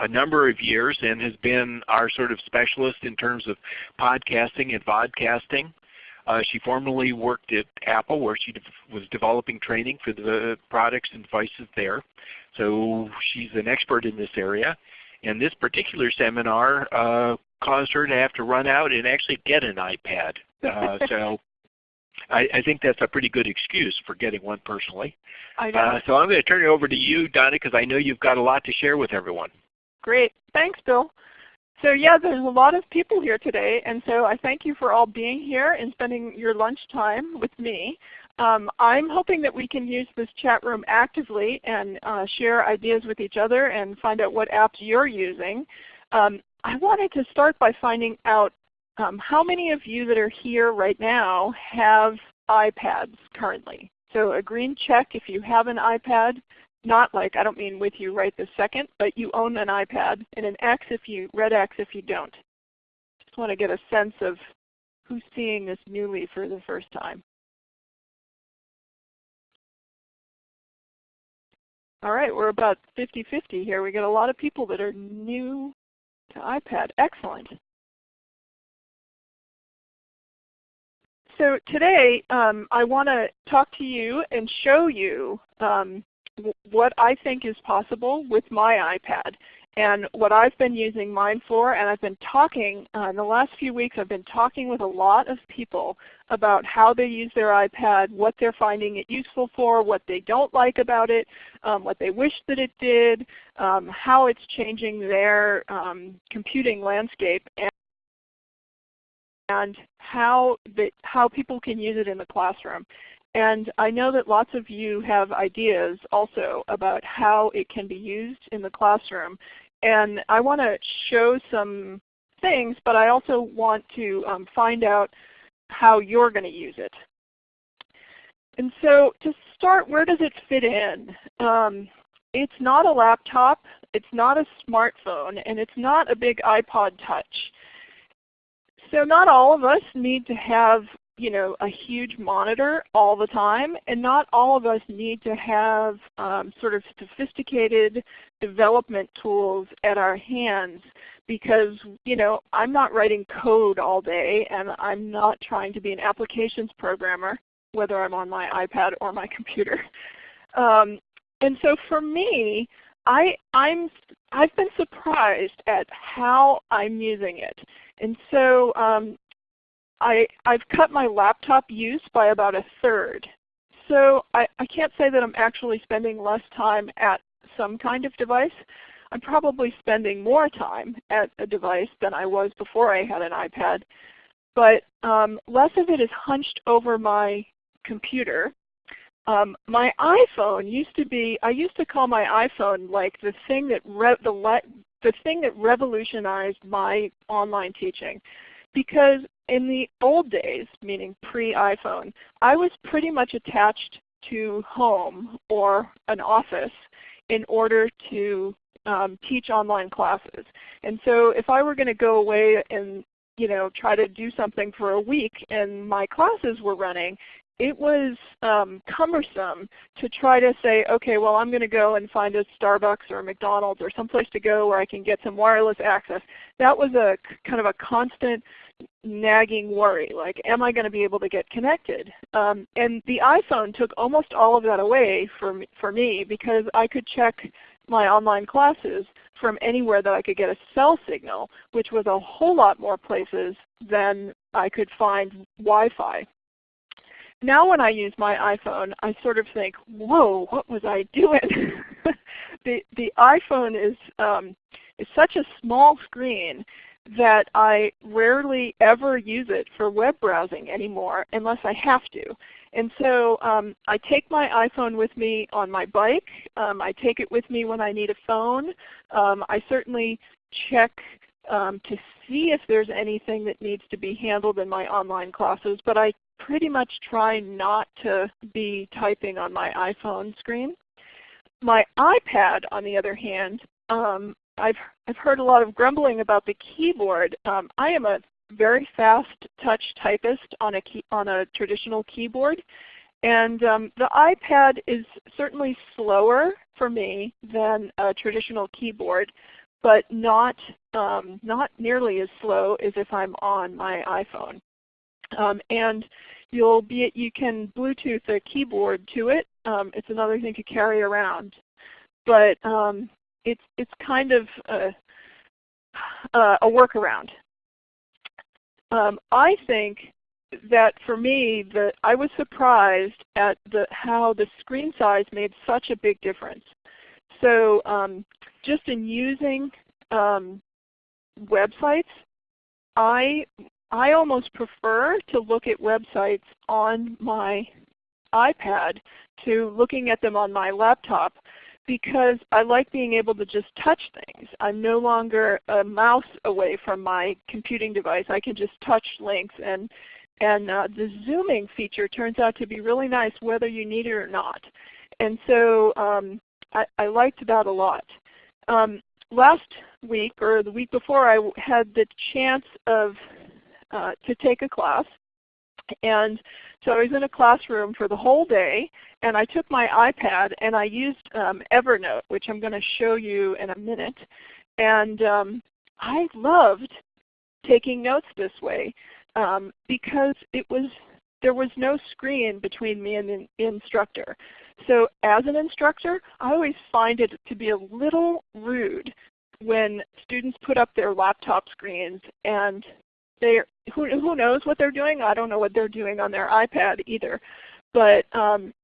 a number of years and has been our sort of specialist in terms of podcasting and vodcasting. Uh, she formerly worked at Apple where she de was developing training for the products and devices there. So she's an expert in this area. And this particular seminar uh, caused her to have to run out and actually get an iPad. Uh, so I, I, think that's a pretty good excuse for getting one personally. I know. Uh, so I'm going to turn it over to you, Donna, because I know you've got a lot to share with everyone. Great. Thanks, Bill. So yeah, there's a lot of people here today, and so I thank you for all being here and spending your lunch time with me. Um, I'm hoping that we can use this chat room actively and uh, share ideas with each other and find out what apps you're using. Um, I wanted to start by finding out um, how many of you that are here right now have iPads currently? So a green check if you have an iPad, not like, I don't mean with you right this second, but you own an iPad, and an X if you, red X if you don't. Just want to get a sense of who's seeing this newly for the first time. All right, we're about 50-50 here. We get a lot of people that are new to iPad. Excellent. So today um, I want to talk to you and show you um, what I think is possible with my iPad and what I've been using mine for. And I've been talking, uh, in the last few weeks I've been talking with a lot of people about how they use their iPad, what they're finding it useful for, what they don't like about it, um, what they wish that it did, um, how it's changing their um, computing landscape. And and how, the, how people can use it in the classroom. And I know that lots of you have ideas also about how it can be used in the classroom. And I want to show some things, but I also want to um, find out how you're going to use it. And so to start, where does it fit in? Um, it's not a laptop, it's not a smartphone, and it's not a big iPod Touch. So not all of us need to have you know, a huge monitor all the time, and not all of us need to have um, sort of sophisticated development tools at our hands because you know, I'm not writing code all day and I'm not trying to be an applications programmer, whether I'm on my iPad or my computer. Um, and so for me, I, I'm, I've been surprised at how I'm using it. And so um, I, I've cut my laptop use by about a third. So I, I can't say that I'm actually spending less time at some kind of device. I'm probably spending more time at a device than I was before I had an iPad. But um, less of it is hunched over my computer. Um, my iPhone used to be, I used to call my iPhone like the thing that, the, the thing that revolutionized my online teaching. Because in the old days, meaning pre-iPhone, I was pretty much attached to home or an office in order to um, teach online classes. And so if I were going to go away and you know, try to do something for a week and my classes were running, it was um, cumbersome to try to say, okay, well I'm going to go and find a Starbucks or a McDonald's or someplace to go where I can get some wireless access. That was a kind of a constant nagging worry, like am I going to be able to get connected? Um, and the iPhone took almost all of that away for me, for me because I could check my online classes from anywhere that I could get a cell signal, which was a whole lot more places than I could find Wi-Fi. Now when I use my iPhone, I sort of think, whoa, what was I doing? the, the iPhone is, um, is such a small screen that I rarely ever use it for web browsing anymore unless I have to. And so um, I take my iPhone with me on my bike. Um, I take it with me when I need a phone. Um, I certainly check um, to see if there's anything that needs to be handled in my online classes, but I pretty much try not to be typing on my iPhone screen. My iPad, on the other hand, um, I've, I've heard a lot of grumbling about the keyboard. Um, I am a very fast touch typist on a, key, on a traditional keyboard. And um, the iPad is certainly slower for me than a traditional keyboard, but not, um, not nearly as slow as if I'm on my iPhone. Um, and you'll be, you can Bluetooth a keyboard to it. Um, it's another thing to carry around. But um, it's, it's kind of a, a workaround. Um, I think that for me, that I was surprised at the, how the screen size made such a big difference. So um, just in using um, websites, I I almost prefer to look at websites on my iPad to looking at them on my laptop because I like being able to just touch things. I'm no longer a mouse away from my computing device. I can just touch links and and uh, the zooming feature turns out to be really nice whether you need it or not. And so um, I, I, liked that a lot. Um, last week or the week before I had the chance of uh, to take a class. And so I was in a classroom for the whole day and I took my iPad and I used um, Evernote, which I'm going to show you in a minute. And um, I loved taking notes this way um, because it was there was no screen between me and the instructor. So as an instructor, I always find it to be a little rude when students put up their laptop screens and they who, who knows what they're doing? I don't know what they're doing on their iPad either. But um,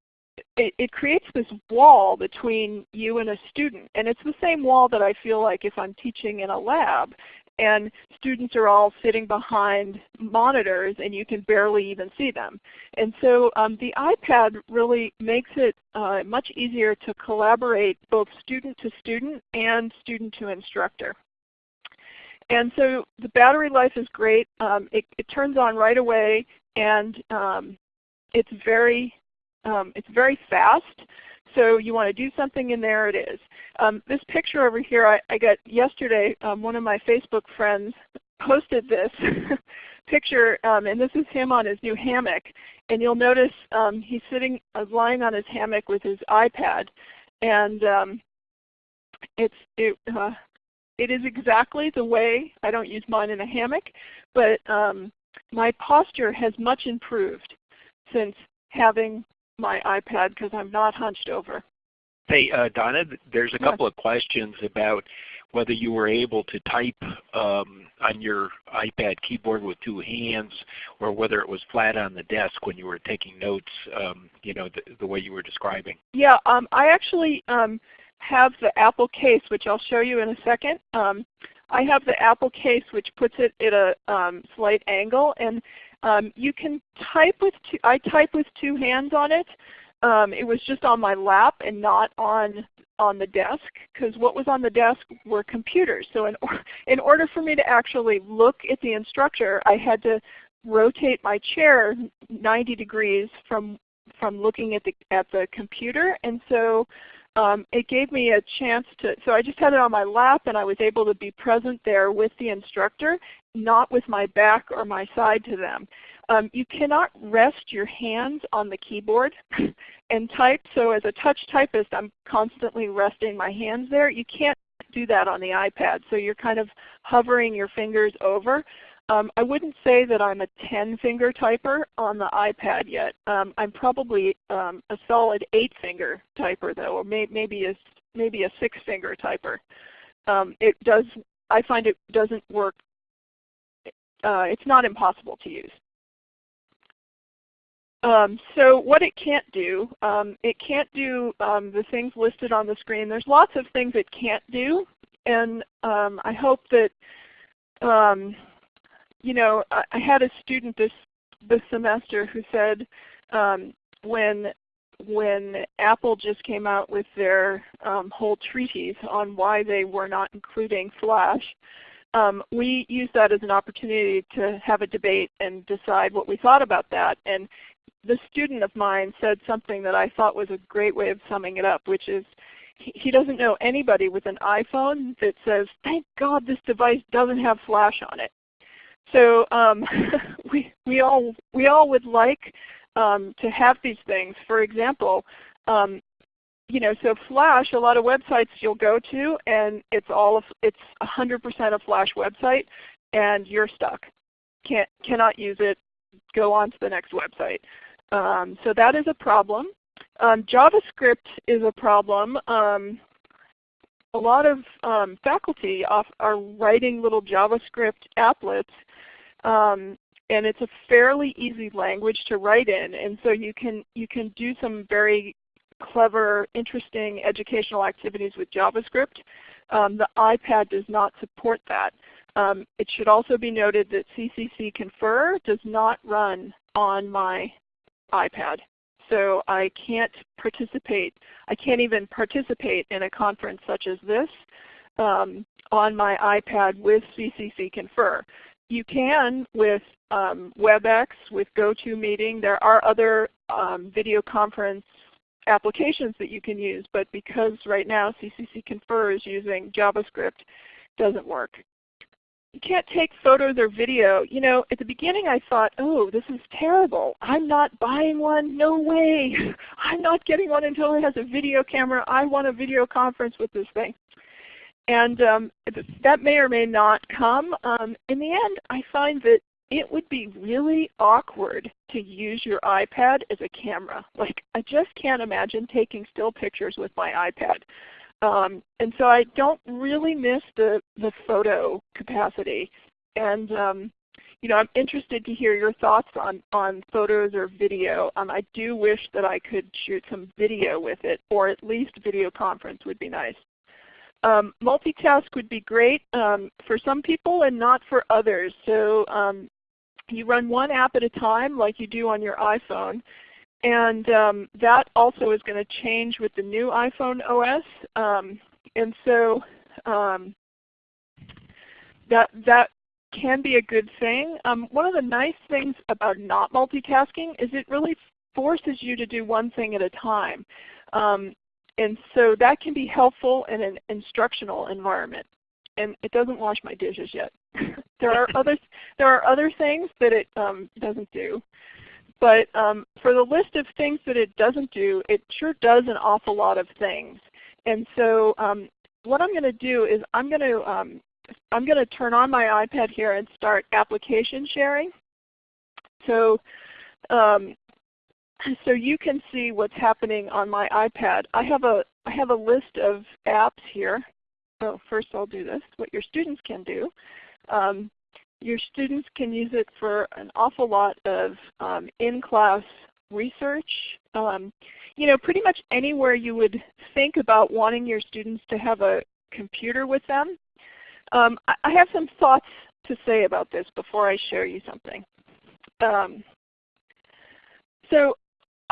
it, it, creates this wall between you and a student. And it's the same wall that I feel like if I'm teaching in a lab and students are all sitting behind monitors and you can barely even see them. And so um, the iPad really makes it uh, much easier to collaborate both student to student and student to instructor. And so the battery life is great. Um, it, it, turns on right away and um, it's very um, it's very fast. So you want to do something and there it is. Um, this picture over here I, I got yesterday. Um, one of my Facebook friends posted this picture and this is him on his new hammock. And you'll notice he's sitting, uh, lying on his hammock with his iPad. And it's, it, uh, it is exactly the way, I don't use mine in a hammock, but um, my posture has much improved since having my iPad because I'm not hunched over. Hey, uh, Donna, there's a couple of questions about whether you were able to type um, on your iPad keyboard with two hands or whether it was flat on the desk when you were taking notes, um, you know, the, the, way you were describing. Yeah, um, I actually um, have the Apple case, which I'll show you in a second. Um, I have the Apple case which puts it at a um, slight angle and um, you can type with two, I type with two hands on it. Um, it was just on my lap and not on on the desk because what was on the desk were computers. So in, or, in order for me to actually look at the instructor, I had to rotate my chair 90 degrees from from looking at the at the computer. And so um, it gave me a chance to, so I just had it on my lap and I was able to be present there with the instructor, not with my back or my side to them. Um, you cannot rest your hands on the keyboard and type. So as a touch typist, I'm constantly resting my hands there. You can't do that on the iPad. So you're kind of hovering your fingers over. Um, I wouldn't say that I'm a 10-finger typer on the iPad yet. Um, I'm probably um, a solid 8-finger typer though, or may, maybe a maybe a 6-finger typer. Um, it does. I find it doesn't work. Uh, it's not impossible to use. Um, so what it can't do, um, it can't do um, the things listed on the screen. There's lots of things it can't do, and um, I hope that um, you know, I, had a student this this semester who said um, when when Apple just came out with their um, whole treatise on why they were not including Flash, um, we used that as an opportunity to have a debate and decide what we thought about that. And the student of mine said something that I thought was a great way of summing it up, which is he doesn't know anybody with an iPhone that says, thank God this device doesn't have Flash on it. So um, we, we, all, we all would like um, to have these things. For example, um, you know, so Flash, a lot of websites you'll go to, and it's all of, it's 100% a Flash website, and you're stuck. Can't cannot use it. Go on to the next website. Um, so that is a problem. Um, JavaScript is a problem. Um, a lot of um, faculty are writing little JavaScript applets, um, and it's a fairly easy language to write in. And so you can you can do some very clever, interesting educational activities with JavaScript. Um, the iPad does not support that. Um, it should also be noted that CCC Confer does not run on my iPad. So I can't participate, I can't even participate in a conference such as this um, on my iPad with CCC Confer. You can with um, WebEx, with GoToMeeting. There are other um, video conference applications that you can use, but because right now CCC Confer is using JavaScript, doesn't work you can't take photos or video. You know, at the beginning I thought, oh, this is terrible. I'm not buying one. No way. I'm not getting one until it has a video camera. I want a video conference with this thing. And um, that may or may not come. Um, in the end, I find that it would be really awkward to use your iPad as a camera. Like I just can't imagine taking still pictures with my iPad. Um, and so I don't really miss the, the photo capacity. And um, you know, I'm interested to hear your thoughts on, on photos or video. Um, I do wish that I could shoot some video with it, or at least video conference would be nice. Um, multitask would be great um, for some people and not for others. So um, you run one app at a time like you do on your iPhone. And um, that also is going to change with the new iPhone OS. Um, and so um, that, that can be a good thing. One of the nice things about not multitasking is it really forces you to do one thing at a time. Um, and so that can be helpful in an instructional environment. And it doesn't wash my dishes yet. there are other there are other things that it um, doesn't do. But um, for the list of things that it doesn't do, it sure does an awful lot of things. And so um, what I'm going to do is I'm going to um, I'm going to turn on my iPad here and start application sharing. So um, so you can see what's happening on my iPad. I have a I have a list of apps here. So first I'll do this, what your students can do. Um, your students can use it for an awful lot of um, in-class research. Um, you know, pretty much anywhere you would think about wanting your students to have a computer with them. Um, I have some thoughts to say about this before I show you something. Um, so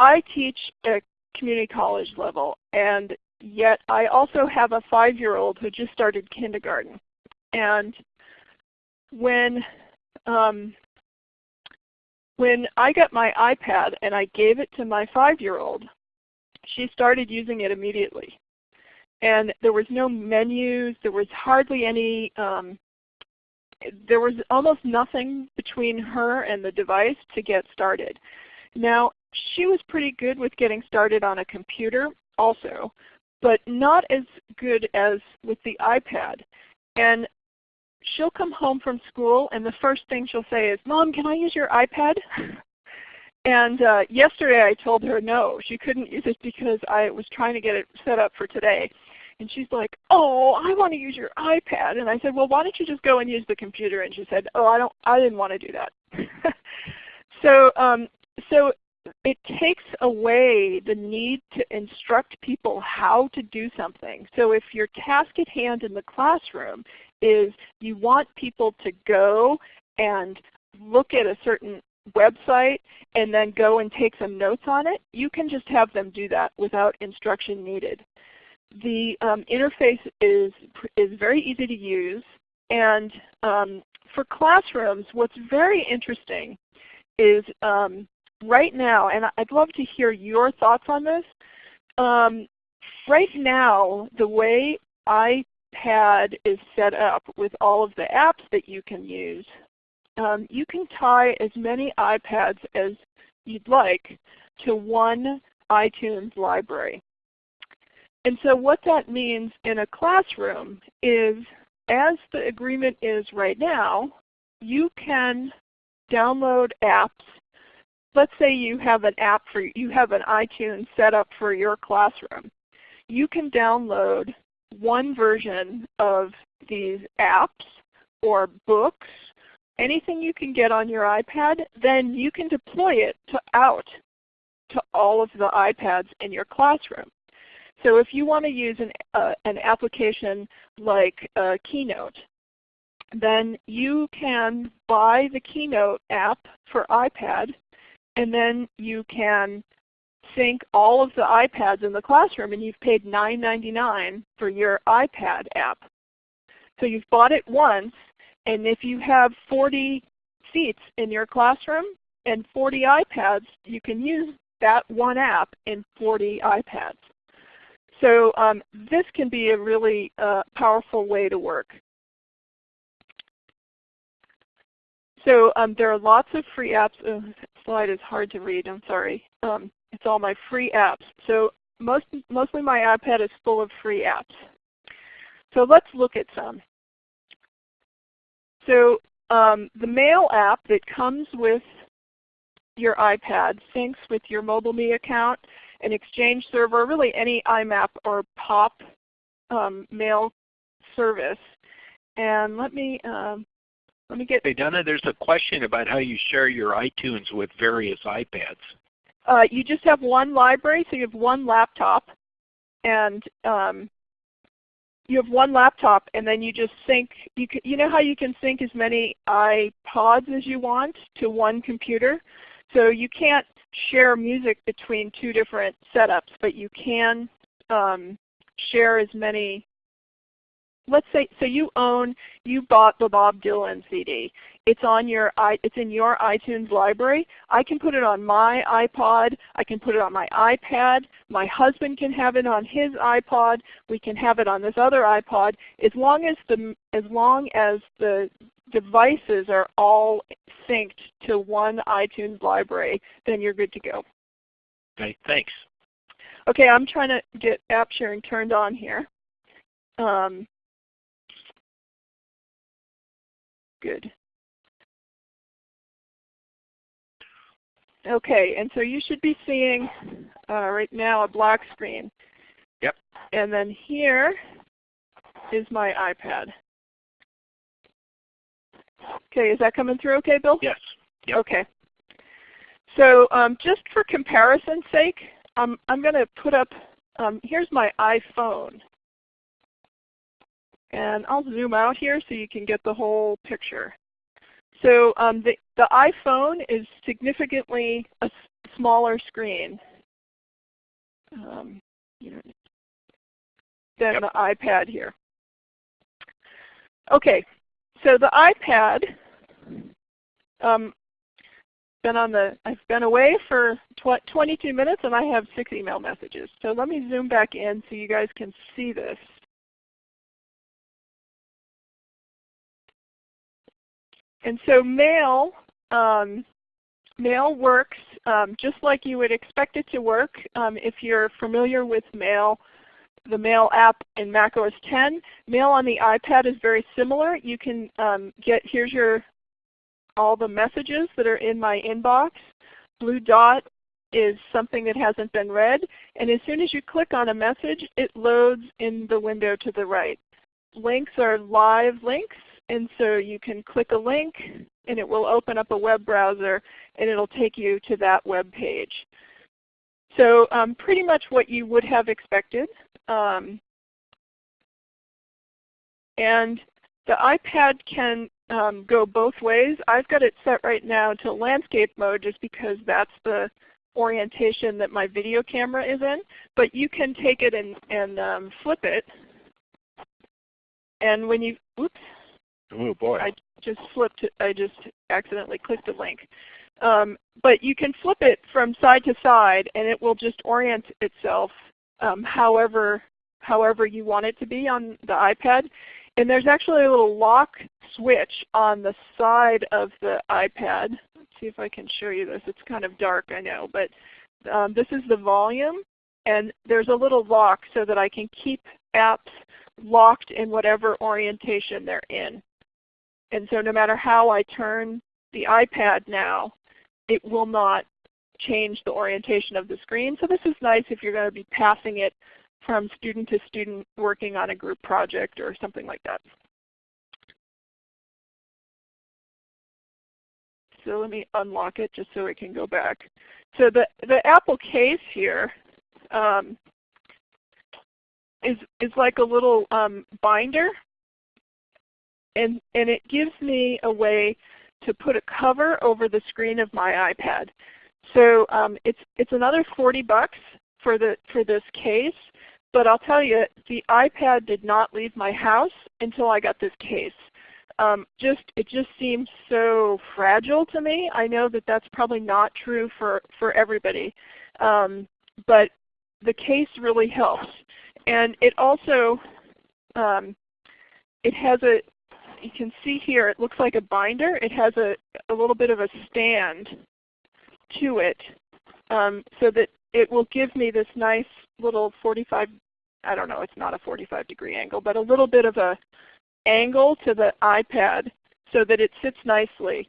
I teach at community college level, and yet I also have a five-year-old who just started kindergarten. And when um, when I got my iPad and I gave it to my five-year-old, she started using it immediately. And there was no menus, there was hardly any, um, there was almost nothing between her and the device to get started. Now, she was pretty good with getting started on a computer also, but not as good as with the iPad. And she'll come home from school and the first thing she'll say is, Mom, can I use your iPad? and uh, yesterday I told her no, she couldn't use it because I was trying to get it set up for today. And she's like, oh, I want to use your iPad. And I said, well, why don't you just go and use the computer? And she said, oh, I, don't, I didn't want to do that. so, um, so it takes away the need to instruct people how to do something. So if your task at hand in the classroom is you want people to go and look at a certain website and then go and take some notes on it, you can just have them do that without instruction needed. The um, interface is, is very easy to use and um, for classrooms what's very interesting is um, right now, and I'd love to hear your thoughts on this, um, right now the way iPad is set up with all of the apps that you can use, um, you can tie as many iPads as you'd like to one iTunes library. And so what that means in a classroom is as the agreement is right now, you can download apps. Let's say you have an app for you have an iTunes set up for your classroom. You can download one version of these apps or books, anything you can get on your iPad, then you can deploy it to out to all of the iPads in your classroom. So if you want to use an, uh, an application like uh, Keynote, then you can buy the Keynote app for iPad, and then you can sync all of the iPads in the classroom, and you've paid $9.99 for your iPad app. So you've bought it once, and if you have 40 seats in your classroom and 40 iPads, you can use that one app in 40 iPads. So um, this can be a really uh, powerful way to work. So um, there are lots of free apps. Oh, slide is hard to read. I'm sorry. Um, it's all my free apps. So most, mostly my iPad is full of free apps. So let's look at some. So um, the Mail app that comes with your iPad syncs with your MobileMe account an Exchange server, really any IMAP or POP um, mail service. And let me um, let me get. Hey Donna, there's a question about how you share your iTunes with various iPads. Uh, you just have one library, so you have one laptop, and um, you have one laptop, and then you just sync. You can, you know how you can sync as many iPods as you want to one computer. So you can't share music between two different setups, but you can um, share as many. Let's say, so you own, you bought the Bob Dylan CD. It's on your, it's in your iTunes library. I can put it on my iPod. I can put it on my iPad. My husband can have it on his iPod. We can have it on this other iPod. As long as the, as long as the devices are all synced to one iTunes library, then you're good to go. Okay, thanks. Okay, I'm trying to get app sharing turned on here. Um, good. Okay, and so you should be seeing uh, right now a black screen. Yep. And then here is my iPad. Okay, is that coming through okay, Bill? Yes. Yep. Okay. So um, just for comparison's sake, um, I'm going to put up, um, here's my iPhone. And I'll zoom out here so you can get the whole picture. So um, the, the iPhone is significantly a smaller screen um, you know, than yep. the iPad here. Okay, so the iPad, um, been on the, I've been away for tw 22 minutes and I have six email messages. So let me zoom back in so you guys can see this. And so mail, um, mail works um, just like you would expect it to work um, if you're familiar with mail the Mail app in Mac OS 10. Mail on the iPad is very similar. You can um, get, here's your, all the messages that are in my inbox. Blue dot is something that hasn't been read. And as soon as you click on a message, it loads in the window to the right. Links are live links, and so you can click a link and it will open up a web browser and it will take you to that web page. So um, pretty much what you would have expected. Um, and the iPad can um, go both ways. I've got it set right now to landscape mode just because that's the orientation that my video camera is in. But you can take it and, and um, flip it. And when you, oops. Oh boy. I just flipped, I just accidentally clicked a link. Um, but you can flip it from side to side and it will just orient itself um, however, however you want it to be on the iPad. And there's actually a little lock switch on the side of the iPad. Let's see if I can show you this. It's kind of dark, I know. But um, this is the volume. And there's a little lock so that I can keep apps locked in whatever orientation they're in. And so no matter how I turn the iPad now, it will not change the orientation of the screen. So this is nice if you're going to be passing it from student to student working on a group project or something like that. So let me unlock it just so it can go back. So the, the Apple case here um, is, is like a little um, binder. And, and it gives me a way to put a cover over the screen of my iPad. So um, it's, it's another 40 bucks for, the, for this case. But I'll tell you, the iPad did not leave my house until I got this case. Um, just It just seems so fragile to me. I know that that's probably not true for, for everybody. Um, but the case really helps. And it also, um, it has a, you can see here, it looks like a binder. It has a, a little bit of a stand to it um, so that it will give me this nice little 45, I don't know, it's not a 45 degree angle, but a little bit of a angle to the iPad so that it sits nicely.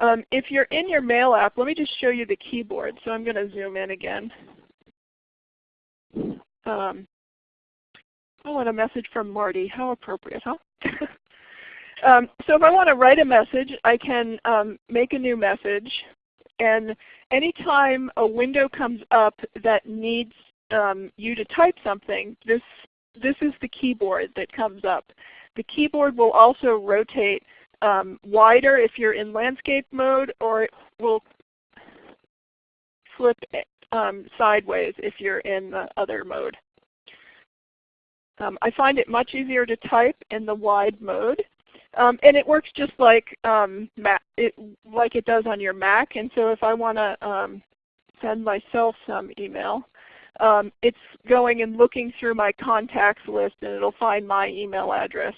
Um, if you're in your Mail app, let me just show you the keyboard. So I'm going to zoom in again. Um, oh, and a message from Marty. How appropriate, huh? um, so if I want to write a message, I can um, make a new message. And anytime a window comes up that needs um, you to type something, this, this is the keyboard that comes up. The keyboard will also rotate um, wider if you're in landscape mode, or it will flip um, sideways if you're in the other mode. Um, I find it much easier to type in the wide mode. Um, and it works just like um, it, like it does on your Mac. And so if I want to um, send myself some email, um, it's going and looking through my contacts list and it will find my email address.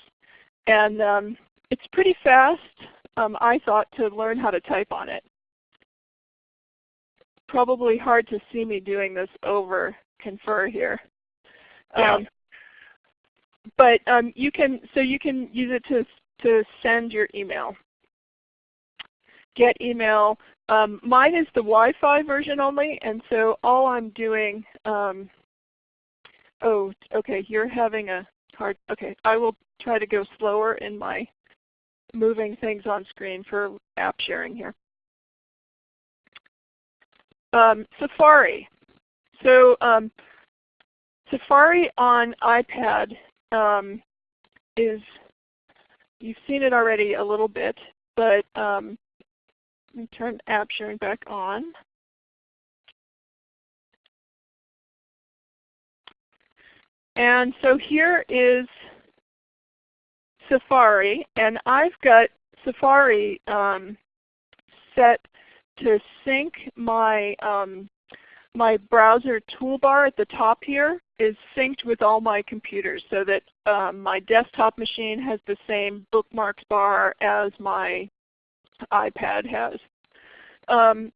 And um, it's pretty fast, um, I thought, to learn how to type on it. Probably hard to see me doing this over Confer here. Yeah. Um, but um, you can so you can use it to to send your email. Get email. Um, mine is the Wi-Fi version only, and so all I'm doing. Um, oh, okay. You're having a hard. Okay, I will try to go slower in my moving things on screen for app sharing here. Um, Safari. So um, Safari on iPad um, is, you've seen it already a little bit, but um, let me turn app sharing back on. And so here is Safari, and I've got Safari um, set to sync my um, my browser toolbar at the top here is synced with all my computers so that um, my desktop machine has the same bookmarks bar as my iPad has. Um,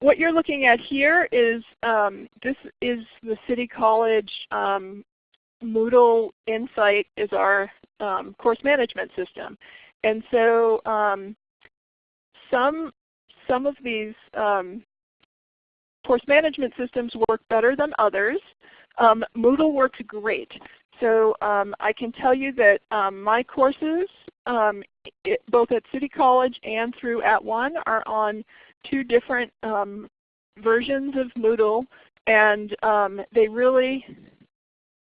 what you're looking at here is um, this is the City College um, Moodle Insight is our um, course management system. And so um, some, some of these course management systems work better than others. Um, Moodle works great. So um, I can tell you that um, my courses, it, both at City College and through @ONE, are on two different versions of Moodle, and they really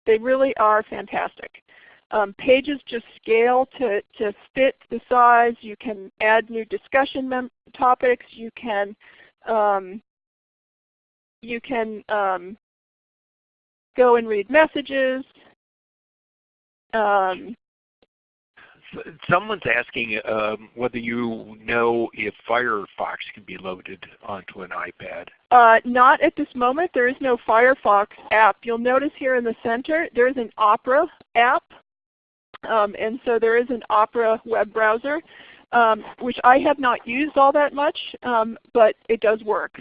they really are fantastic. Um, pages just scale to, to fit the size. You can add new discussion topics. You can, um, you can um, go and read messages. Um, Someone's asking um, whether you know if Firefox can be loaded onto an iPad. Uh, not at this moment. There is no Firefox app. You'll notice here in the center there is an Opera app. Um, and so there is an Opera web browser, um, which I have not used all that much, um, but it does work.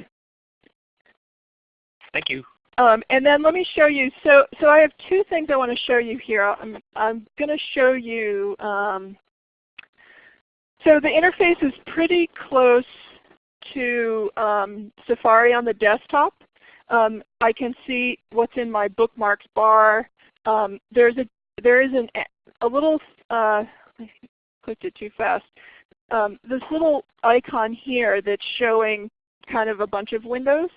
Thank you. Um, and then let me show you, so, so I have two things I want to show you here. I'm, I'm going to show you, um, so the interface is pretty close to um, Safari on the desktop. Um, I can see what's in my bookmarks bar. Um, there's a, there is an, a little, uh, I clicked it too fast. Um, this little icon here that's showing kind of a bunch of windows.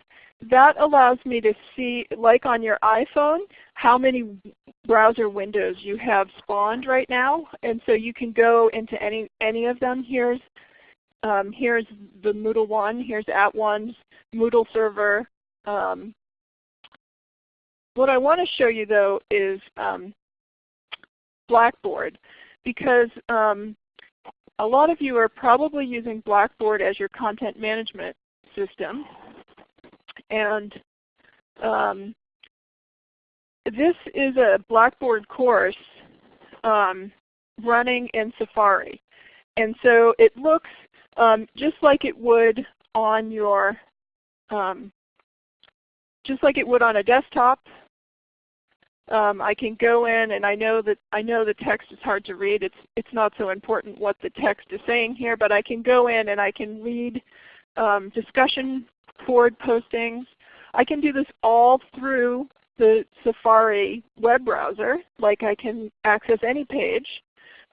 That allows me to see, like on your iPhone, how many browser windows you have spawned right now. And so you can go into any, any of them. Here's, um, here's the Moodle one, here's at @ONE's Moodle server. Um, what I want to show you though is um, Blackboard because um, a lot of you are probably using Blackboard as your content management system. And um, this is a Blackboard course um, running in Safari. And so it looks um, just like it would on your, um, just like it would on a desktop. Um, I can go in and I know that I know the text is hard to read. It's it's not so important what the text is saying here, but I can go in and I can read um, discussion board postings. I can do this all through the Safari web browser, like I can access any page.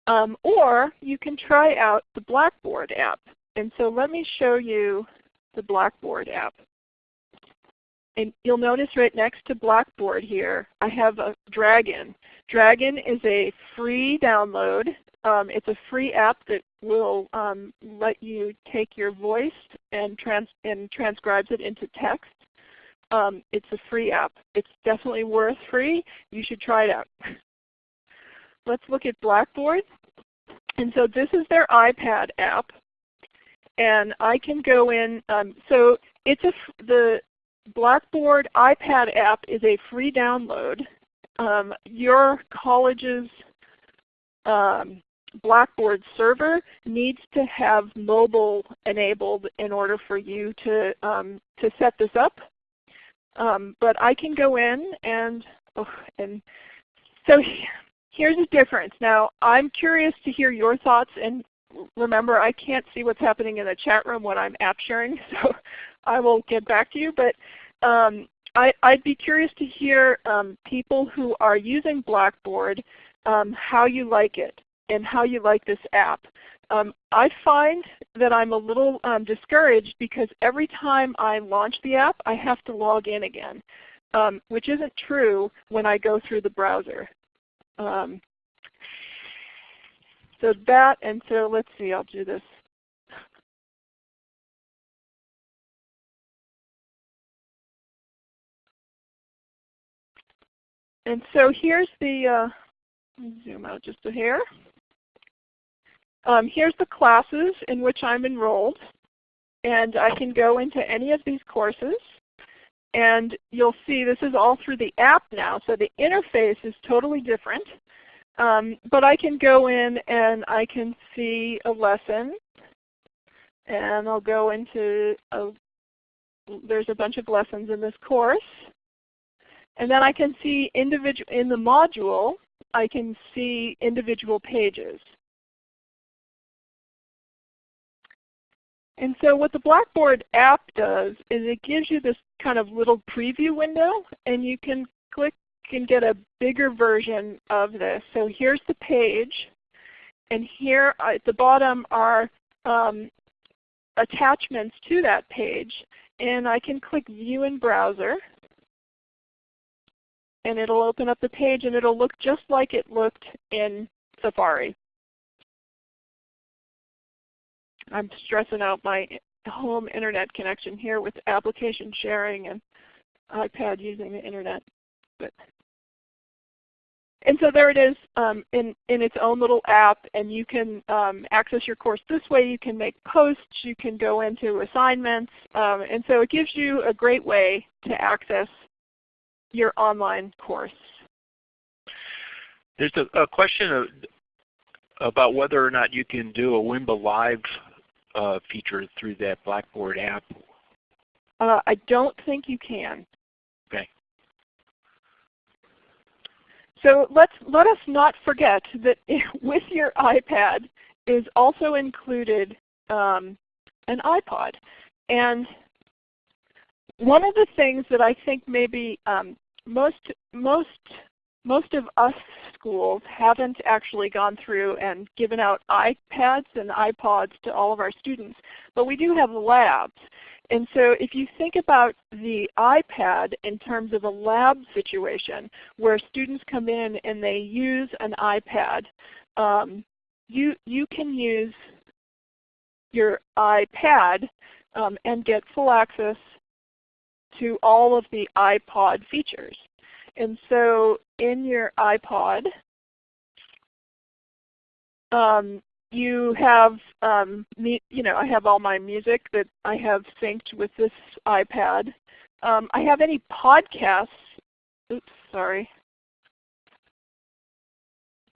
Um, or you can try out the Blackboard app. And so let me show you the Blackboard app. And you'll notice right next to Blackboard here, I have a Dragon. Dragon is a free download. Um, it's a free app that will um, let you take your voice and, trans and transcribes it into text. Um, it's a free app. It's definitely worth free. You should try it out. Let's look at Blackboard. And so this is their iPad app. And I can go in. Um, so it's a, the Blackboard iPad app is a free download. Um, your college's um, Blackboard server needs to have mobile enabled in order for you to, um, to set this up. Um, but I can go in and, oh, and so here's a difference. Now I'm curious to hear your thoughts and remember I can't see what's happening in the chat room when I'm app sharing, so I will get back to you. But um, I, would be curious to hear um, people who are using Blackboard, um, how you like it and how you like this app. Um, I find that I'm a little um, discouraged because every time I launch the app, I have to log in again, um, which isn't true when I go through the browser. Um, so that, and so let's see, I'll do this. And so here's the, uh, zoom out just a hair. Um, here's the classes in which I'm enrolled. And I can go into any of these courses. And you'll see this is all through the app now. So the interface is totally different. Um, but I can go in and I can see a lesson. And I'll go into, a, there's a bunch of lessons in this course. And then I can see individual, in the module, I can see individual pages. And so what the Blackboard app does is it gives you this kind of little preview window and you can click and get a bigger version of this. So here's the page and here at the bottom are um, attachments to that page and I can click View in Browser and it'll open up the page and it'll look just like it looked in Safari. I'm stressing out my home internet connection here with application sharing and iPad using the internet. But and so there it is um, in, in its own little app and you can um, access your course this way. You can make posts, you can go into assignments, um, and so it gives you a great way to access your online course. There's a, a question of, about whether or not you can do a Wimba Live uh, feature through that Blackboard app? Uh, I don't think you can. Okay. So let's, let us not forget that with your iPad is also included um, an iPod. And one of the things that I think maybe um, most, most most of us schools haven't actually gone through and given out iPads and iPods to all of our students, but we do have labs. And so if you think about the iPad in terms of a lab situation where students come in and they use an iPad, um, you, you can use your iPad um, and get full access to all of the iPod features. And so in your iPod, um, you have, um, me, you know, I have all my music that I have synced with this iPad. Um, I have any podcasts. Oops, sorry.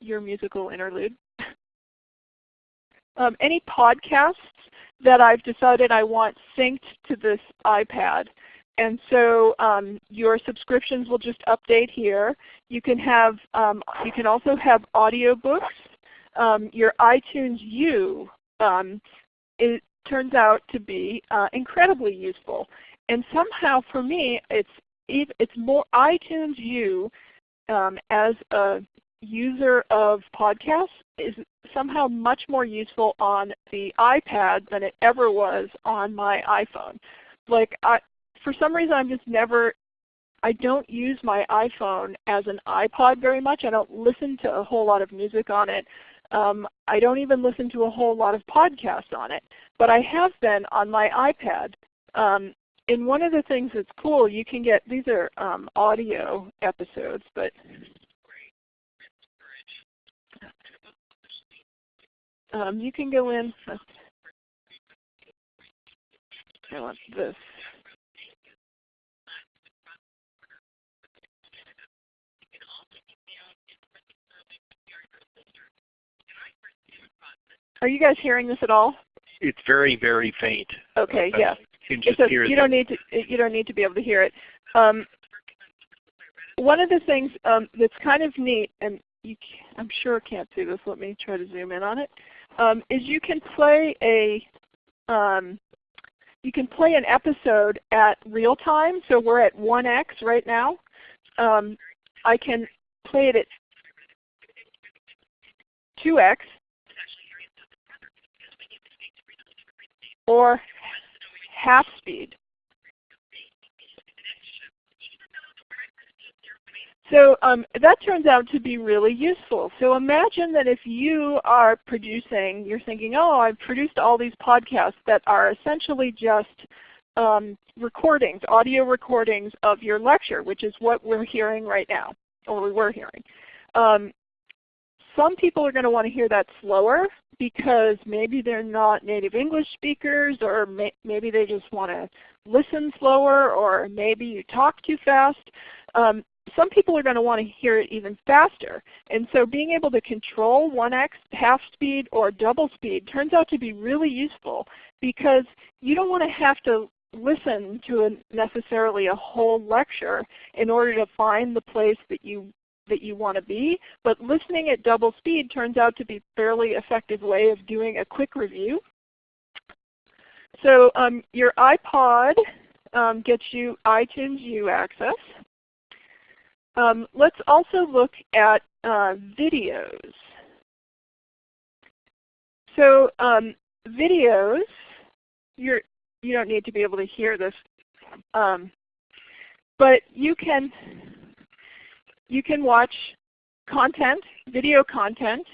Your musical interlude. um, any podcasts that I've decided I want synced to this iPad. And so um, your subscriptions will just update here. You can have, um, you can also have audiobooks. Um, your iTunes U um, it turns out to be uh, incredibly useful. And somehow for me, it's it's more iTunes U um, as a user of podcasts is somehow much more useful on the iPad than it ever was on my iPhone. Like I, for some reason I'm just never, I don't use my iPhone as an iPod very much. I don't listen to a whole lot of music on it. Um, I don't even listen to a whole lot of podcasts on it. But I have been on my iPad. Um, and one of the things that's cool, you can get, these are um, audio episodes, but um, you can go in, I want this. Are you guys hearing this at all? It's very, very faint. Okay, yeah. You, just a, you don't need to you don't need to be able to hear it. Um, one of the things um, that's kind of neat, and you I'm sure can't see this. Let me try to zoom in on it. Um, is you can play a um, you can play an episode at real time. So we're at 1x right now. Um, I can play it at 2x or half speed. So um, that turns out to be really useful. So imagine that if you are producing, you're thinking, oh, I've produced all these podcasts that are essentially just um, recordings, audio recordings of your lecture, which is what we're hearing right now, or we were hearing. Um, some people are going to want to hear that slower because maybe they're not native English speakers or may, maybe they just want to listen slower or maybe you talk too fast. Um, some people are going to want to hear it even faster. And so being able to control 1x, half speed, or double speed turns out to be really useful because you don't want to have to listen to a, necessarily a whole lecture in order to find the place that you that you want to be, but listening at double speed turns out to be a fairly effective way of doing a quick review. So um, your iPod um, gets you iTunes U access. Um, let's also look at uh, videos. So um, videos, you're, you don't need to be able to hear this, um, but you can you can watch content, video content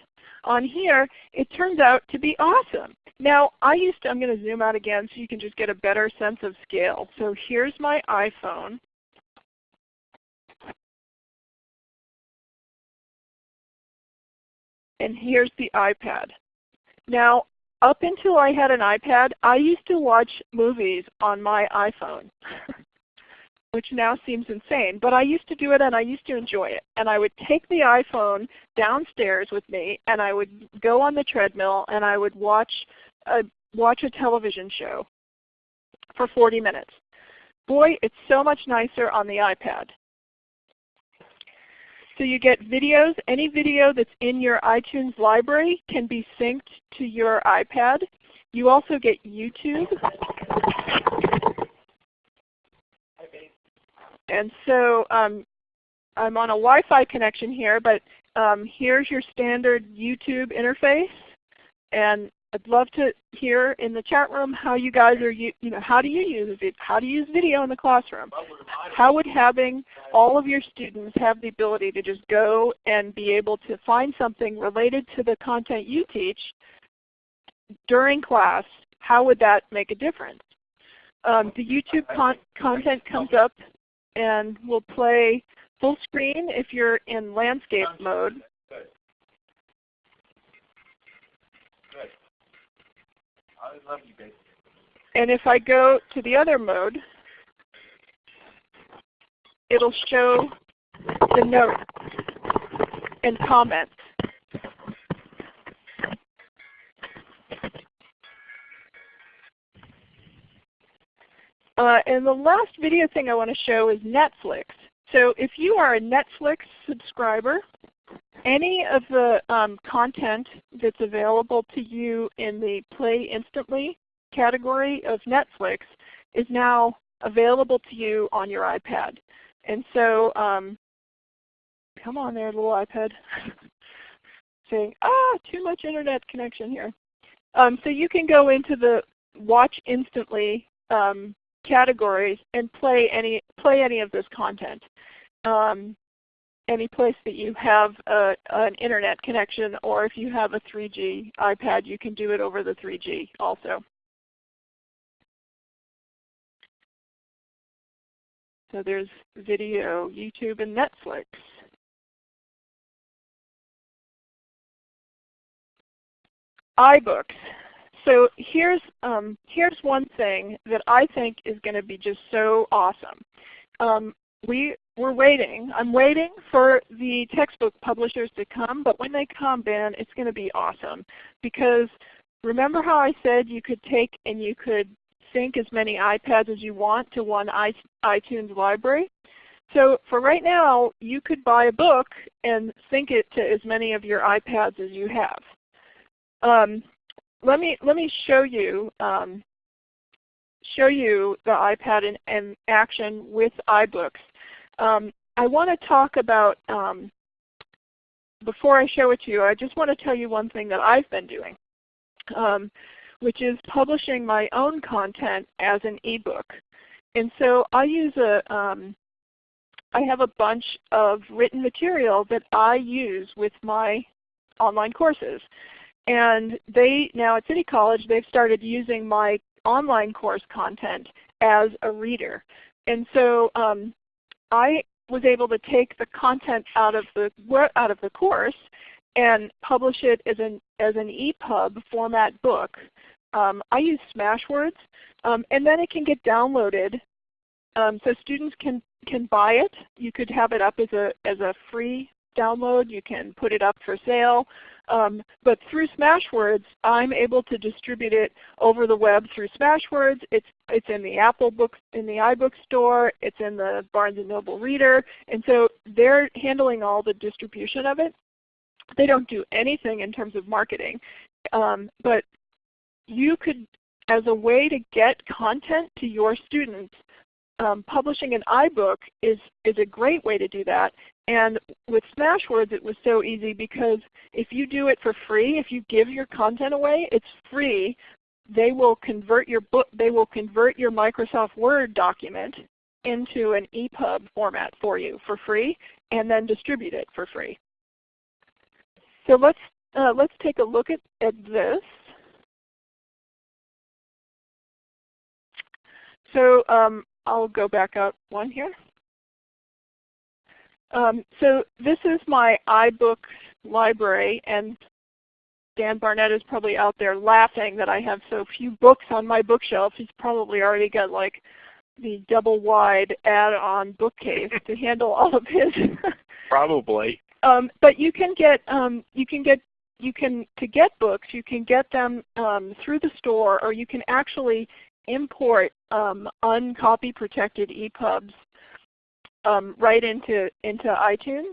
on here. It turns out to be awesome. Now I used to, I'm going to zoom out again so you can just get a better sense of scale. So here's my iPhone. And here's the iPad. Now up until I had an iPad, I used to watch movies on my iPhone. which now seems insane. But I used to do it and I used to enjoy it. And I would take the iPhone downstairs with me and I would go on the treadmill and I would watch a, watch a television show for 40 minutes. Boy, it's so much nicer on the iPad. So you get videos. Any video that's in your iTunes library can be synced to your iPad. You also get YouTube. And so um, I'm on a Wi-Fi connection here, but um, here's your standard YouTube interface. And I'd love to hear in the chat room how you guys are, you know, how do you use it? How do you use video in the classroom? How would having all of your students have the ability to just go and be able to find something related to the content you teach during class, how would that make a difference? Um, the YouTube con content comes up and we will play full screen if you're in landscape mode. I love you, baby. And if I go to the other mode, it'll show the notes and comments. Uh, and the last video thing I want to show is Netflix. So if you are a Netflix subscriber, any of the um, content that's available to you in the Play Instantly category of Netflix is now available to you on your iPad. And so, um, come on there, little iPad. Saying, ah, too much internet connection here. Um, so you can go into the Watch Instantly um, categories and play any play any of this content. Um, any place that you have a, an internet connection, or if you have a 3G iPad, you can do it over the 3G also. So there's video, YouTube, and Netflix. iBooks. So here's, um, here's one thing that I think is going to be just so awesome. Um, we, we're waiting. I'm waiting for the textbook publishers to come, but when they come, Ben, it's going to be awesome. Because remember how I said you could take and you could sync as many iPads as you want to one iTunes library? So for right now, you could buy a book and sync it to as many of your iPads as you have. Um, let me let me show you um, show you the iPad in, in action with iBooks. Um, I want to talk about um, before I show it to you. I just want to tell you one thing that I've been doing, um, which is publishing my own content as an ebook. And so I use a um, I have a bunch of written material that I use with my online courses. And they now at City College, they've started using my online course content as a reader. And so um, I was able to take the content out of the out of the course and publish it as an as an EPUB format book. Um, I use Smashwords, um, and then it can get downloaded, um, so students can can buy it. You could have it up as a as a free download. You can put it up for sale. Um, but through Smashwords, I'm able to distribute it over the web through Smashwords. It's it's in the Apple books in the iBook store. It's in the Barnes and Noble Reader, and so they're handling all the distribution of it. They don't do anything in terms of marketing, um, but you could, as a way to get content to your students, um, publishing an iBook is, is a great way to do that. And with Smashwords it was so easy because if you do it for free, if you give your content away, it's free. They will convert your book, they will convert your Microsoft Word document into an EPUB format for you for free and then distribute it for free. So let's, uh, let's take a look at, at this. So um, I'll go back out one here. Um, so this is my iBooks library, and Dan Barnett is probably out there laughing that I have so few books on my bookshelf. He's probably already got like the double wide add-on bookcase to handle all of his. probably. Um, but you can get um, you can get you can to get books you can get them um, through the store, or you can actually import um, uncopy protected EPUBs um, right into, into iTunes.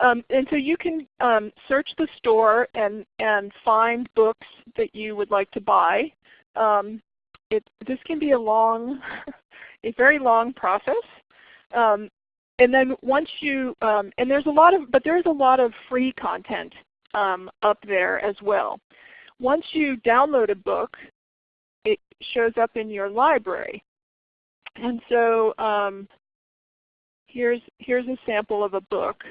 Um, and so you can um, search the store and, and find books that you would like to buy. Um, it, this can be a long, a very long process. Um, and then once you, um, and there's a lot of, but there's a lot of free content up there as well. Once you download a book, it shows up in your library. And so um, here's, here's a sample of a book.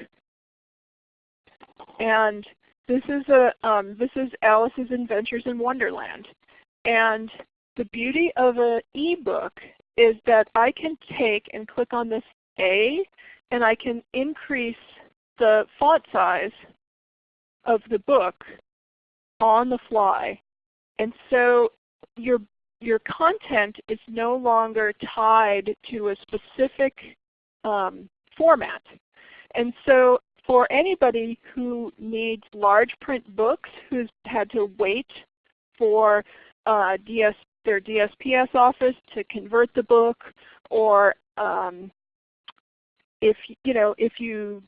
And this is, a, um, this is Alice's Adventures in Wonderland. And the beauty of an ebook is that I can take and click on this A and I can increase the font size of the book on the fly. And so your, your content is no longer tied to a specific um, format. And so for anybody who needs large print books, who's had to wait for uh, DS, their DSPS office to convert the book, or um, if you know if you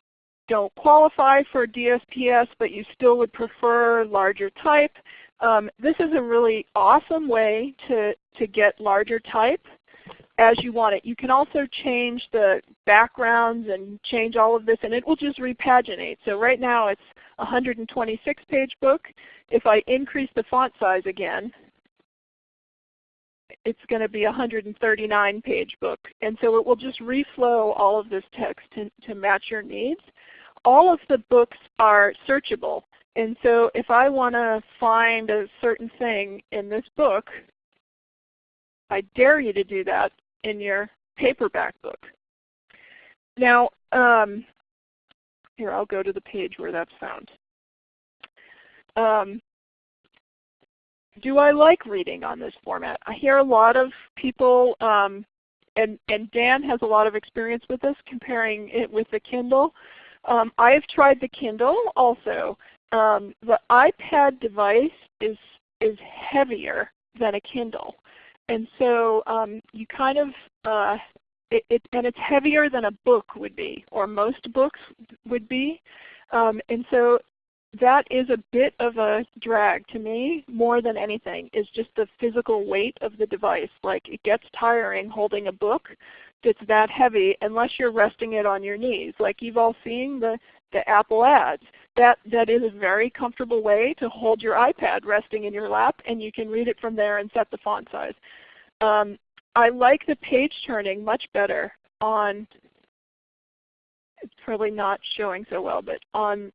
don't qualify for DSPS but you still would prefer larger type, um, this is a really awesome way to, to get larger type as you want it. You can also change the backgrounds and change all of this and it will just repaginate. So right now it's a 126 page book. If I increase the font size again, it's going to be a 139 page book. And so it will just reflow all of this text to, to match your needs. All of the books are searchable. And so if I want to find a certain thing in this book, I dare you to do that in your paperback book. Now, um, here I'll go to the page where that's found. Um, do I like reading on this format? I hear a lot of people, um, and, and Dan has a lot of experience with this, comparing it with the Kindle. Um, I have tried the Kindle also. Um, the iPad device is, is heavier than a Kindle. And so um, you kind of, uh, it, it, and it's heavier than a book would be, or most books would be. Um, and so that is a bit of a drag to me more than anything is just the physical weight of the device. Like it gets tiring holding a book that's that heavy unless you're resting it on your knees. Like you've all seen the, the Apple ads. That, that is a very comfortable way to hold your iPad resting in your lap and you can read it from there and set the font size. Um, I like the page turning much better on, it's probably not showing so well, but on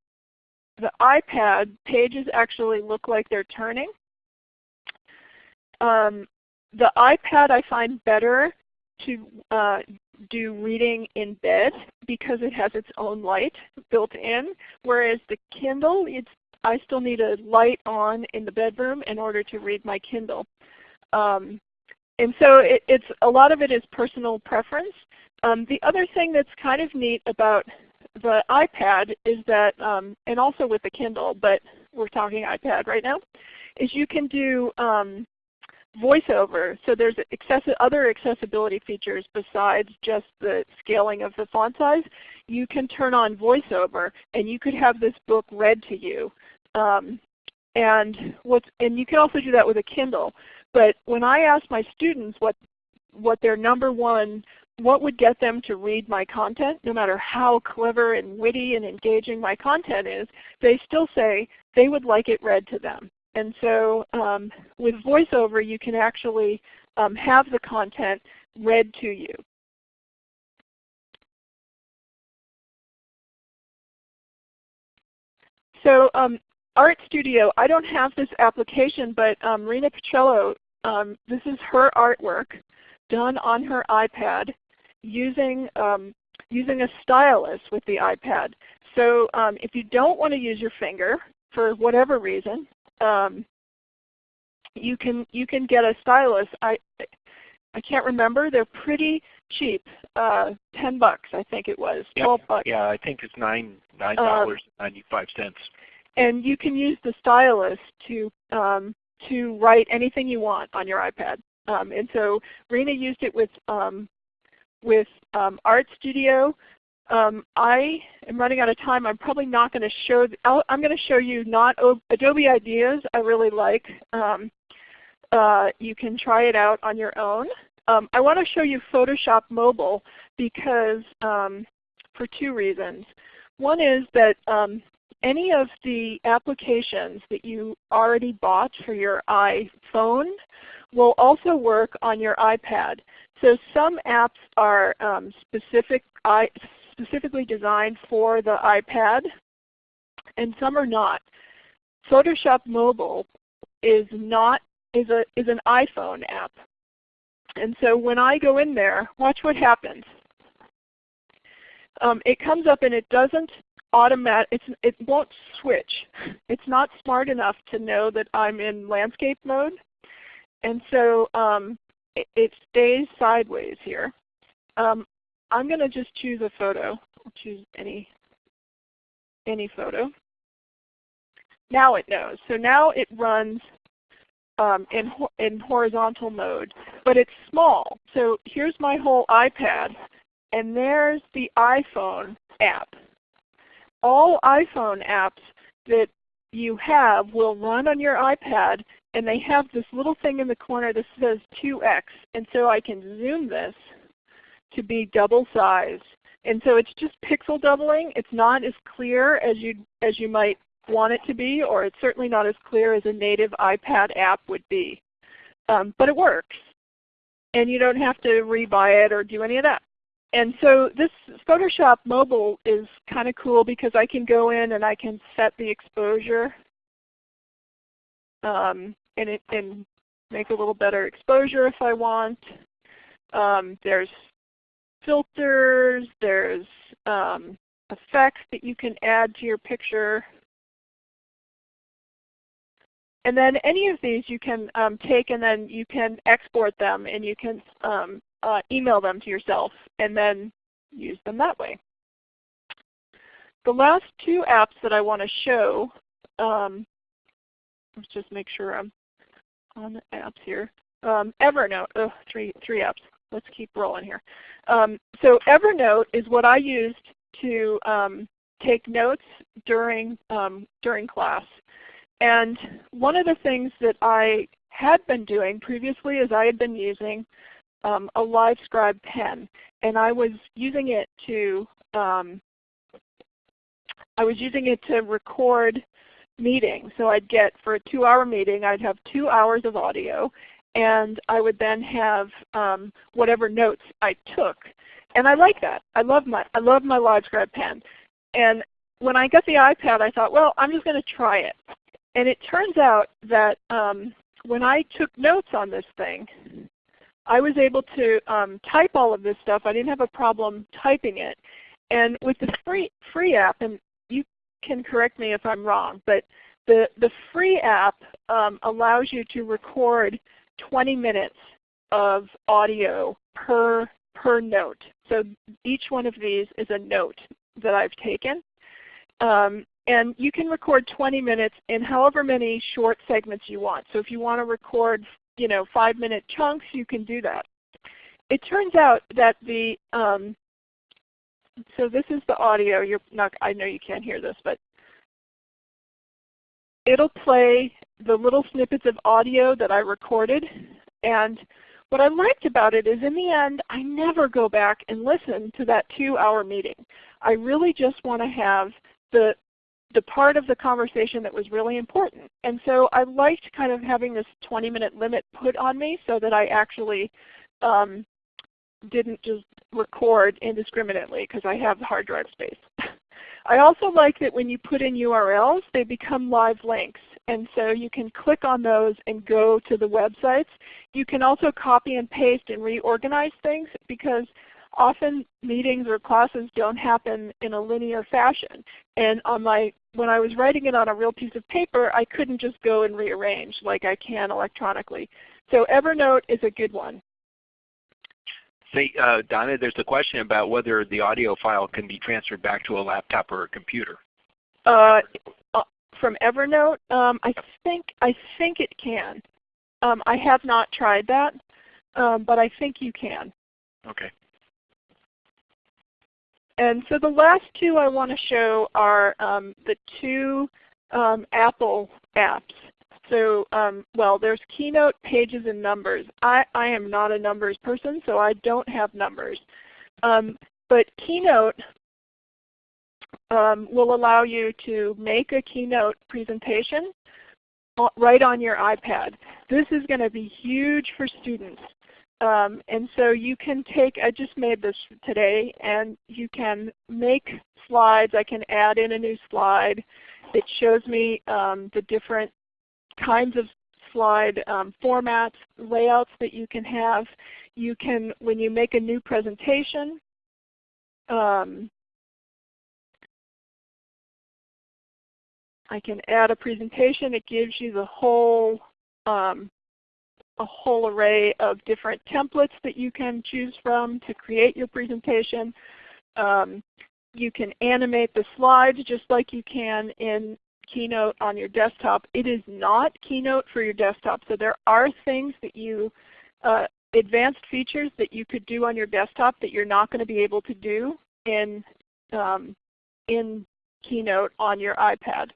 the iPad, pages actually look like they're turning. Um, the iPad I find better to uh, do reading in bed because it has its own light built in, whereas the Kindle, it's, I still need a light on in the bedroom in order to read my Kindle. Um, and so it, it's a lot of it is personal preference. Um, the other thing that's kind of neat about the iPad is that, um, and also with the Kindle, but we're talking iPad right now, is you can do um, voiceover. So there's other accessibility features besides just the scaling of the font size. You can turn on voiceover and you could have this book read to you. Um, and, what's, and you can also do that with a Kindle. But when I ask my students what, what their number one what would get them to read my content, no matter how clever and witty and engaging my content is, they still say they would like it read to them. And so um, with VoiceOver you can actually um, have the content read to you. So um, Art Studio, I don't have this application, but um, Rena Pichello, um, this is her artwork done on her iPad using, um, using a stylus with the iPad. So if you don't want to use your finger for whatever reason, um, you can you can get a stylus. I I can't remember. They're pretty cheap. Uh, Ten bucks, I think it was. Yep. Twelve bucks. Yeah, I think it's nine nine um, dollars ninety five cents. And you can use the stylus to um, to write anything you want on your iPad. Um, and so Rena used it with um, with um, Art Studio. Um, I am running out of time. I'm probably not going to show, i am going to show you not Adobe Ideas I really like. Um, uh, you can try it out on your own. Um, I want to show you Photoshop Mobile because um, for two reasons. One is that um, any of the applications that you already bought for your iPhone will also work on your iPad. So some apps are um, specific, specifically designed for the iPad, and some are not. Photoshop Mobile is not is a is an iPhone app. And so when I go in there, watch what happens. Um, it comes up and it doesn't automatic it's it won't switch. It's not smart enough to know that I'm in landscape mode. And so um, it, it, stays sideways here. Um, I'm going to just choose a photo. I'll choose any, any photo. Now it knows. So now it runs um, in, in horizontal mode, but it's small. So here's my whole iPad, and there's the iPhone app. All iPhone apps that you have will run on your iPad, and they have this little thing in the corner that says 2x. And so I can zoom this to be double size. And so it's just pixel doubling. It's not as clear as you, as you might want it to be, or it's certainly not as clear as a native iPad app would be. Um, but it works. And you don't have to rebuy it or do any of that. And so this Photoshop Mobile is kind of cool because I can go in and I can set the exposure um, and, it, and make a little better exposure if I want. Um, there's filters, there's um, effects that you can add to your picture. And then any of these you can um, take and then you can export them and you can um, uh, email them to yourself and then use them that way. The last two apps that I want to show, um, let's just make sure I'm on the apps here. Um, Evernote, oh, three, three apps. Let's keep rolling here. Um, so Evernote is what I used to um, take notes during, um, during class. And one of the things that I had been doing previously is I had been using um, a LiveScribe pen, and I was using it to um, I was using it to record meetings. So I'd get for a two-hour meeting, I'd have two hours of audio, and I would then have um, whatever notes I took. And I like that. I love my I love my LiveScribe pen. And when I got the iPad, I thought, well, I'm just going to try it. And it turns out that um, when I took notes on this thing, I was able to um, type all of this stuff. I didn't have a problem typing it. And with the free, free app, and you can correct me if I'm wrong, but the, the free app um, allows you to record 20 minutes of audio per, per note. So each one of these is a note that I've taken. Um, and you can record 20 minutes in however many short segments you want. So if you want to record you know, 5 minute chunks, you can do that. It turns out that the, um, so this is the audio. You're not, I know you can't hear this, but it'll play the little snippets of audio that I recorded. And what I liked about it is in the end, I never go back and listen to that two hour meeting. I really just want to have the the part of the conversation that was really important. And so I liked kind of having this 20 minute limit put on me so that I actually um, didn't just record indiscriminately because I have hard drive space. I also like that when you put in URLs, they become live links. And so you can click on those and go to the websites. You can also copy and paste and reorganize things because often meetings or classes don't happen in a linear fashion. And on my, when I was writing it on a real piece of paper, I couldn't just go and rearrange like I can electronically. So Evernote is a good one. Say, uh, Donna, there's a question about whether the audio file can be transferred back to a laptop or a computer. Uh, uh from Evernote, um, I think I think it can. Um, I have not tried that, um, but I think you can. Okay. And so the last two I want to show are um, the two um, Apple apps. So, um, well, there's Keynote, Pages, and Numbers. I, I am not a numbers person, so I don't have numbers. Um, but Keynote um, will allow you to make a Keynote presentation right on your iPad. This is going to be huge for students. Um, and so you can take, I just made this today, and you can make slides. I can add in a new slide. It shows me um, the different kinds of slide um, formats, layouts that you can have. You can, when you make a new presentation, um, I can add a presentation. It gives you the whole um, a whole array of different templates that you can choose from to create your presentation. Um, you can animate the slides just like you can in Keynote on your desktop. It is not Keynote for your desktop, so there are things that you, uh, advanced features that you could do on your desktop that you're not going to be able to do in, um, in Keynote on your iPad.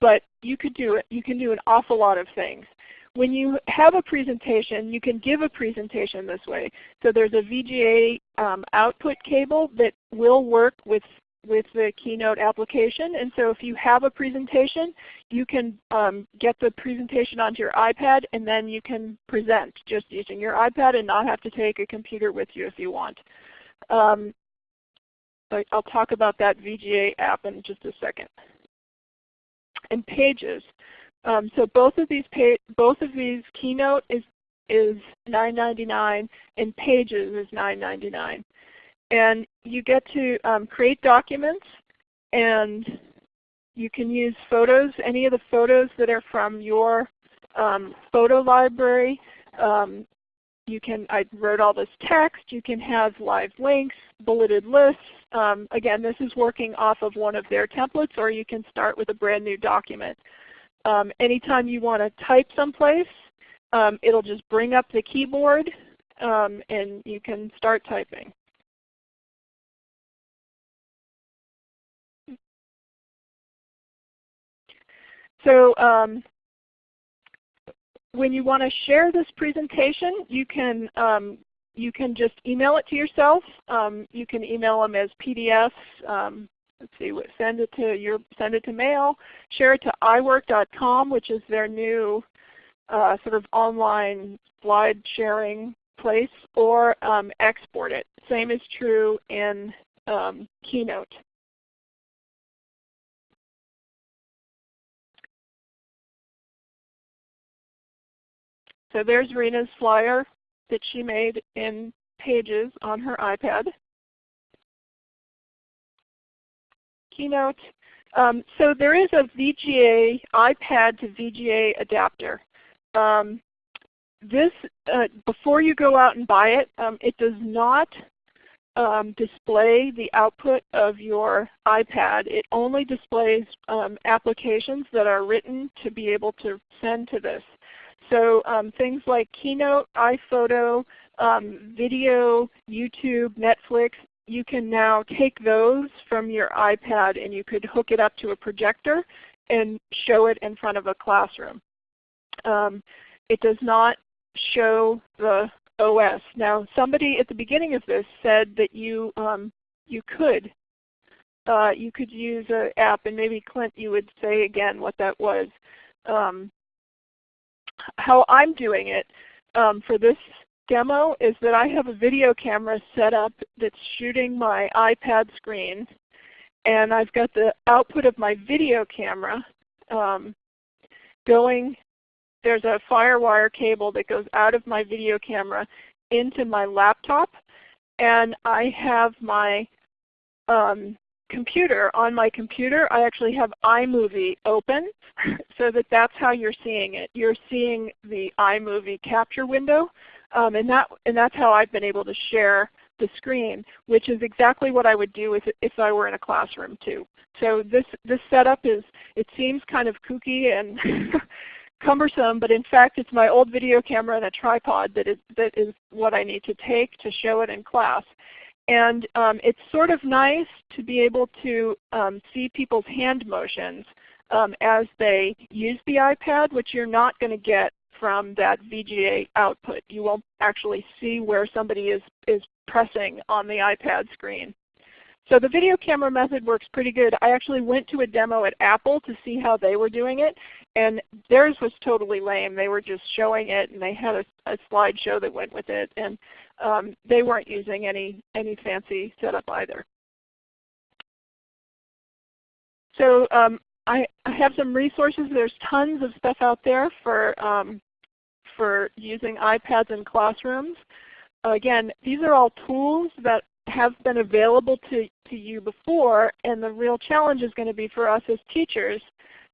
But you could do it. You can do an awful lot of things. When you have a presentation, you can give a presentation this way. So there's a VGA um, output cable that will work with with the Keynote application. And so if you have a presentation, you can um, get the presentation onto your iPad and then you can present just using your iPad and not have to take a computer with you if you want. Um, I'll talk about that VGA app in just a second. And Pages. Um, so both of these both of these Keynote is is $9.99 and Pages is $9.99. And you get to um, create documents and you can use photos, any of the photos that are from your um, photo library. Um, you can, I wrote all this text. You can have live links, bulleted lists. Um, again, this is working off of one of their templates, or you can start with a brand new document. Um, anytime you want to type someplace, um, it'll just bring up the keyboard um, and you can start typing. So um, when you want to share this presentation, you can um, you can just email it to yourself. Um, you can email them as PDFs. Um, let's see, send it to your send it to mail. Share it to iWork.com, which is their new uh, sort of online slide sharing place, or um, export it. Same is true in um, Keynote. So there's Rena's flyer that she made in Pages on her iPad. Keynote. Um, so there is a VGA, iPad to VGA adapter. Um, this, uh, before you go out and buy it, um, it does not um, display the output of your iPad. It only displays um, applications that are written to be able to send to this. So um, things like Keynote, iPhoto, um, video, YouTube, Netflix, you can now take those from your iPad and you could hook it up to a projector and show it in front of a classroom. Um, it does not show the OS. Now somebody at the beginning of this said that you, um, you could uh, you could use an app, and maybe Clint you would say again what that was. Um, how I'm doing it um, for this demo is that I have a video camera set up that's shooting my iPad screen and I've got the output of my video camera um, going, there's a FireWire cable that goes out of my video camera into my laptop and I have my um, computer, on my computer, I actually have iMovie open so that that's how you're seeing it. You're seeing the iMovie capture window, um, and, that, and that's how I've been able to share the screen, which is exactly what I would do if, if I were in a classroom too. So this, this setup is, it seems kind of kooky and cumbersome, but in fact it's my old video camera and a tripod that is, that is what I need to take to show it in class. And um, it's sort of nice to be able to um, see people's hand motions um, as they use the iPad, which you're not going to get from that VGA output. You won't actually see where somebody is, is pressing on the iPad screen. So the video camera method works pretty good. I actually went to a demo at Apple to see how they were doing it, and theirs was totally lame. They were just showing it, and they had a, a slideshow that went with it, and um, they weren't using any, any fancy setup either. So um, I, I, have some resources. There's tons of stuff out there for, um, for using iPads in classrooms. Again, these are all tools that have been available to, to you before, and the real challenge is going to be for us as teachers,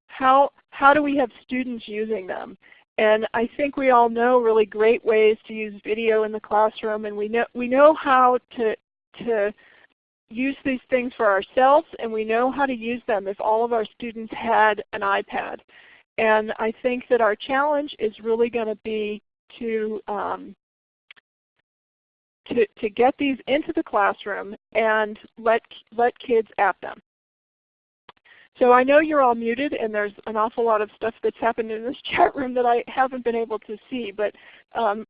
how, how do we have students using them? And I think we all know really great ways to use video in the classroom, and we know, we know how to, to use these things for ourselves, and we know how to use them if all of our students had an iPad. And I think that our challenge is really going to be to um, to, to get these into the classroom and let, let kids at them. So I know you're all muted and there's an awful lot of stuff that's happened in this chat room that I haven't been able to see. But um,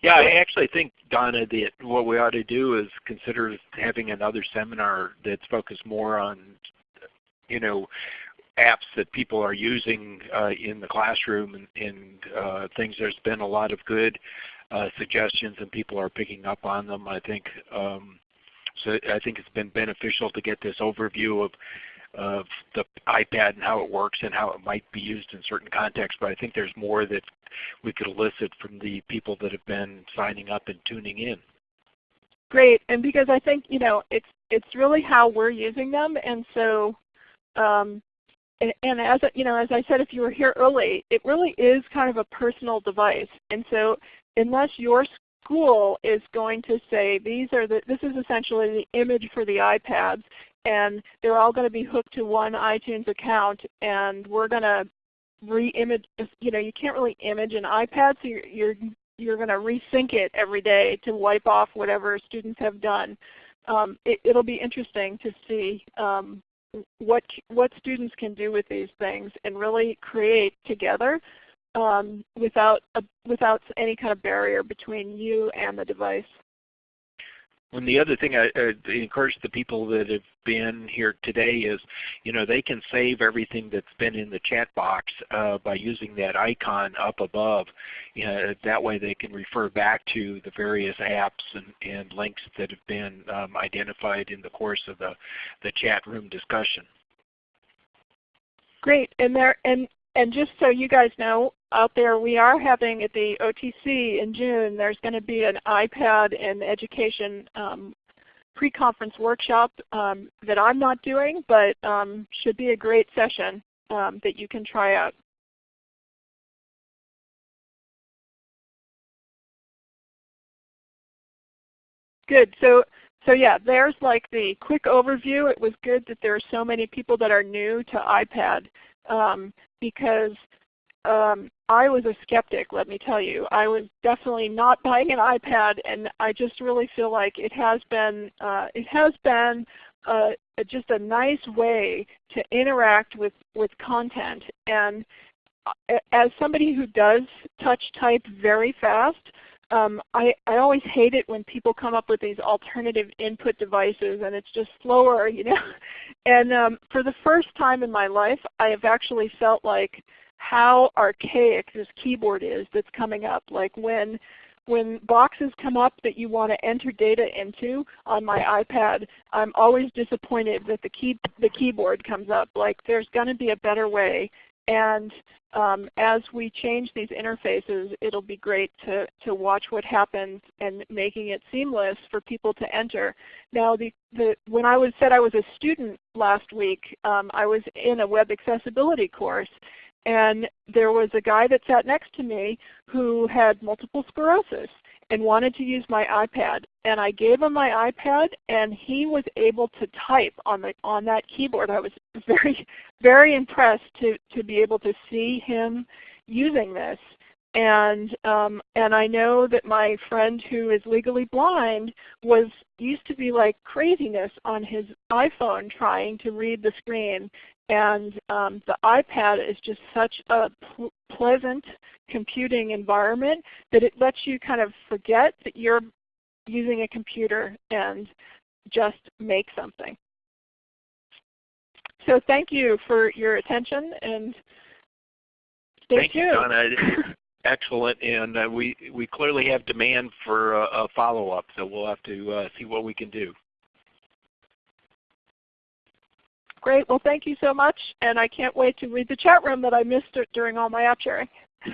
yeah, I actually think, Donna, that what we ought to do is consider having another seminar that's focused more on, you know, apps that people are using uh, in the classroom and, and uh, things. There's been a lot of good suggestions and people are picking up on them. I think um, so. I think it's been beneficial to get this overview of of the iPad and how it works and how it might be used in certain contexts. But I think there's more that we could elicit from the people that have been signing up and tuning in. Great, and because I think you know it's it's really how we're using them, and so um, and, and, as you know, as I said, if you were here early, it really is kind of a personal device. And so unless your school is going to say these are the, this is essentially the image for the iPads and they're all going to be hooked to one iTunes account and we're going to re-image, you know, you can't really image an iPad so you're, you're, you're going to resync it every day to wipe off whatever students have done. Um, it, will be interesting to see um, what, what students can do with these things and really create together um, without, a, without any kind of barrier between you and the device. And the other thing I, I encourage the people that have been here today is, you know, they can save everything that's been in the chat box uh, by using that icon up above. You know, that way they can refer back to the various apps and, and links that have been um, identified in the course of the, the chat room discussion. Great, and there and and just so you guys know, out there we are having at the OTC in June, there's going to be an iPad and education um, pre-conference workshop um, that I'm not doing, but um, should be a great session um, that you can try out. Good. So, so yeah, there's like the quick overview. It was good that there are so many people that are new to iPad um, because um, I was a skeptic, let me tell you. I was definitely not buying an iPad, and I just really feel like it has been uh, it has been uh, just a nice way to interact with with content. And uh, as somebody who does touch type very fast, um, I, I always hate it when people come up with these alternative input devices and it's just slower, you know. and um, for the first time in my life, I have actually felt like how archaic this keyboard is that's coming up. Like when when boxes come up that you want to enter data into on my iPad, I'm always disappointed that the key the keyboard comes up. Like there's going to be a better way. And um, as we change these interfaces, it'll be great to, to watch what happens and making it seamless for people to enter. Now, the, the, when I was said I was a student last week, um, I was in a web accessibility course, and there was a guy that sat next to me who had multiple sclerosis and wanted to use my iPad. And I gave him my iPad and he was able to type on, the, on that keyboard. I was very, very impressed to, to be able to see him using this. And, um, and I know that my friend who is legally blind was used to be like craziness on his iPhone trying to read the screen. And um, the iPad is just such a pl pleasant computing environment that it lets you kind of forget that you're using a computer and just make something. So thank you for your attention and stay Thank tuned. you, Donna. Excellent, and uh, we we clearly have demand for uh, a follow-up, so we'll have to uh, see what we can do. Great. Well, thank you so much, and I can't wait to read the chat room that I missed during all my app sharing.